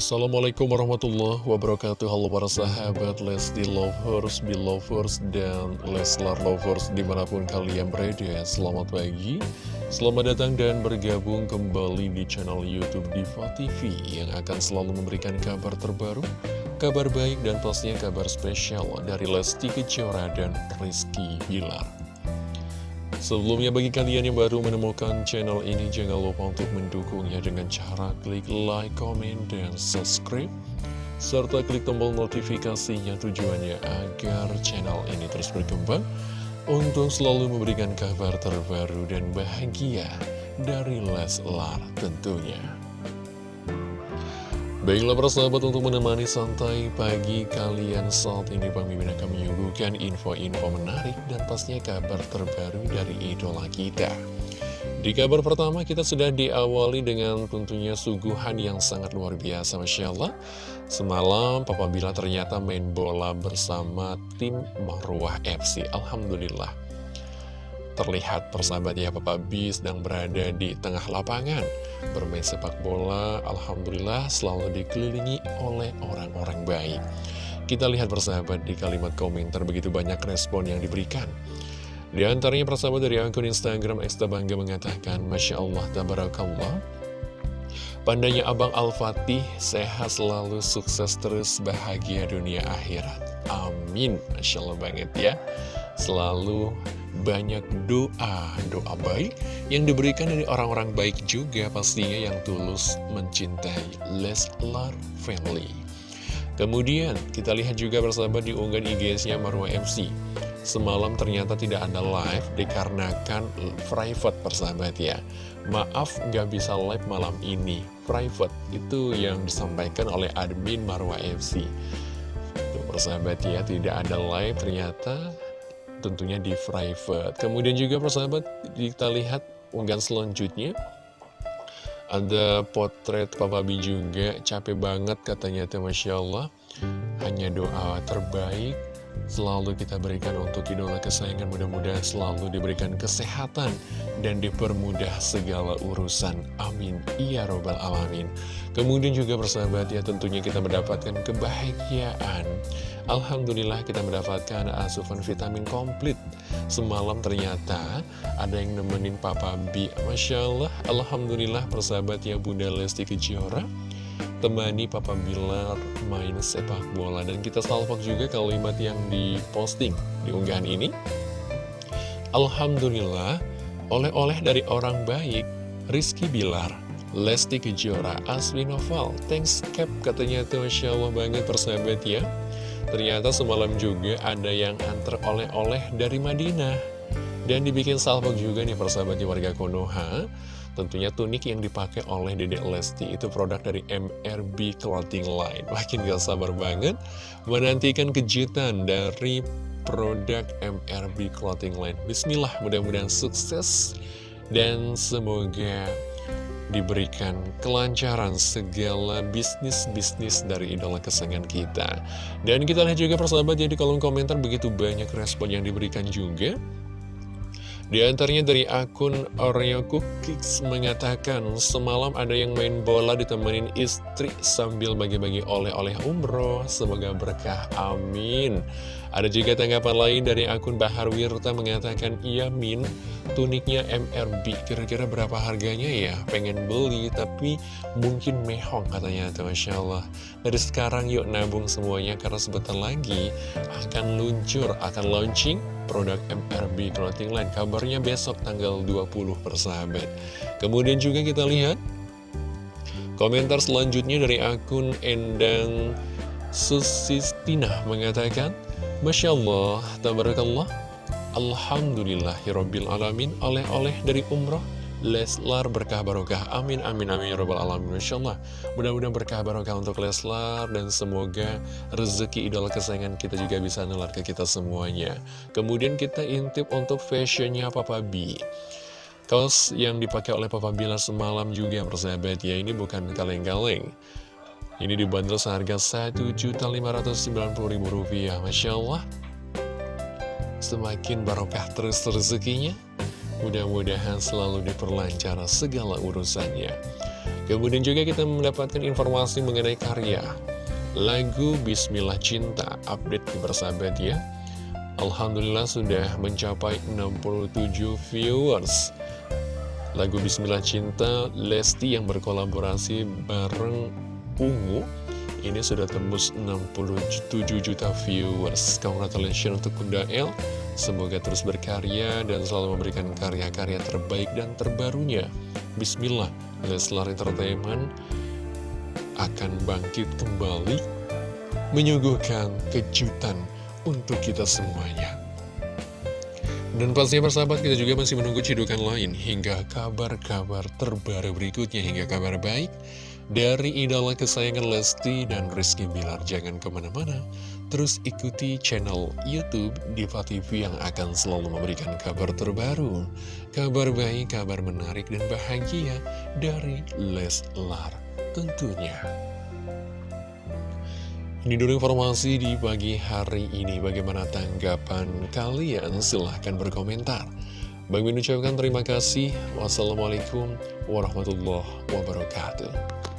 Assalamualaikum warahmatullahi wabarakatuh. Halo para sahabat Lesti Lovers, Belovers, dan Leslar Lovers di mana pun kalian berada. Selamat pagi, selamat datang dan bergabung kembali di channel Youtube Diva TV Yang akan selalu memberikan kabar terbaru, kabar baik dan pastinya kabar spesial dari Lesti Kejora dan Rizky Bilar Sebelumnya bagi kalian yang baru menemukan channel ini jangan lupa untuk mendukungnya dengan cara klik like, comment, dan subscribe serta klik tombol notifikasinya tujuannya agar channel ini terus berkembang untuk selalu memberikan kabar terbaru dan bahagia dari Leslar tentunya. Baiklah persahabat untuk menemani santai pagi kalian saat ini Bang Mimin akan menyuguhkan info-info menarik dan pastinya kabar terbaru dari idola kita. Di kabar pertama kita sudah diawali dengan tentunya suguhan yang sangat luar biasa Masya Allah. Semalam Papa Bila ternyata main bola bersama tim Marwah FC. Alhamdulillah terlihat persahabat ya Papa B sedang berada di tengah lapangan. Bermain sepak bola Alhamdulillah selalu dikelilingi oleh orang-orang baik. Kita lihat persahabat di kalimat komentar begitu banyak respon yang diberikan. Di antaranya persahabat dari akun Instagram Eksta Bangga mengatakan Masya Allah Tabarakallah. Pandanya Abang Al-Fatih sehat selalu sukses terus bahagia dunia akhirat. Amin. Masya Allah banget ya. Selalu banyak doa, doa baik yang diberikan dari orang-orang baik juga pastinya yang tulus mencintai Leslar Family. Kemudian kita lihat juga bersama di unggahan IG-nya Marwa MC. Semalam ternyata tidak ada live dikarenakan private persahabat ya. Maaf nggak bisa live malam ini, private. Itu yang disampaikan oleh admin Marwa FC. Tuh persahabat ya, tidak ada live ternyata tentunya di private. Kemudian juga persahabat, kita lihat unggahan selanjutnya. Ada potret Papa B juga, capek banget katanya, Masya Allah. Hanya doa terbaik selalu kita berikan untuk idola kesayangan mudah-mudahan selalu diberikan kesehatan dan dipermudah segala urusan. Amin. Iya robbal alamin. Kemudian juga bersahabat ya tentunya kita mendapatkan kebahagiaan. Alhamdulillah kita mendapatkan asupan vitamin komplit. Semalam ternyata ada yang nemenin Papa B Masya Allah, Alhamdulillah persahabat ya Bunda Lesti Kejora temani Papa Bilar main sepak bola. Dan kita salvok juga kalimat yang diposting di unggahan ini. Alhamdulillah oleh-oleh dari orang baik Rizky Bilar Lesti Kejora, Aswi Noval, thanks cap katanya tuh Masya Allah banget persahabat ya. Ternyata semalam juga ada yang antar oleh-oleh dari Madinah Dan dibikin salvok juga nih persahabatnya warga Konoha Tentunya tunik yang dipakai oleh Dedek Lesti itu produk dari MRB Clothing Line. Makin gak sabar banget menantikan kejutan dari produk MRB Clothing Line. Bismillah, mudah-mudahan sukses dan semoga diberikan kelancaran segala bisnis-bisnis dari idola kesayangan kita. Dan kita lihat juga persahabat ya di kolom komentar begitu banyak respon yang diberikan juga. Di antaranya dari akun Oreo Cookies mengatakan semalam ada yang main bola ditemenin istri sambil bagi-bagi oleh-oleh umroh. Semoga berkah, amin. Ada juga tanggapan lain dari akun Bahar Wirta mengatakan, iya min, tuniknya MRB, kira-kira berapa harganya ya? Pengen beli, tapi mungkin mehong katanya, tuh Masya Allah. Dari sekarang yuk nabung semuanya, karena sebentar lagi akan luncur, akan launching produk MRB Clothing Line. Kabarnya besok tanggal 20 persahabat. Kemudian juga kita lihat, komentar selanjutnya dari akun Endang Susistina mengatakan, Masya Allah, tabarakallah, Alhamdulillahirrabbilalamin, oleh-oleh dari umroh, Leslar berkah barokah, amin amin amin ya robbal alamin. Masya Allah, mudah-mudahan berkah barokah untuk Leslar dan semoga rezeki idola kesayangan kita juga bisa nular ke kita semuanya. Kemudian kita intip untuk fashionnya Papa B. Kaos yang dipakai oleh Papa Bila semalam juga persahabat ya, ini bukan kaleng-kaleng. Ini dibanderol seharga Rp1.590.000 Masya Allah Semakin barokah terus rezekinya Mudah-mudahan selalu diperlancar segala urusannya. Kemudian juga kita mendapatkan informasi mengenai karya. Lagu Bismillah Cinta update bersahabat ya. Alhamdulillah sudah mencapai 67 viewers. Lagu Bismillah Cinta Lesti yang berkolaborasi bareng Ungu Ini sudah tembus 67 juta viewers. Congratulations untuk Bunda El Semoga terus berkarya dan selalu memberikan karya-karya terbaik dan terbarunya Bismillah Leslar Entertainment akan bangkit kembali Menyuguhkan kejutan untuk kita semuanya. Dan pastinya persahabat kita juga masih menunggu cidukan lain hingga kabar-kabar terbaru berikutnya hingga kabar baik dari idola kesayangan Lesti dan Rizky Bilar. Jangan ke mana-mana, terus ikuti channel Youtube Diva TV yang akan selalu memberikan kabar terbaru, kabar baik, kabar menarik dan bahagia dari Leslar tentunya. Ini dulu informasi di pagi hari ini. Bagaimana tanggapan kalian? Silahkan berkomentar. Bang Min ucapkan terima kasih. Wassalamualaikum warahmatullahi wabarakatuh.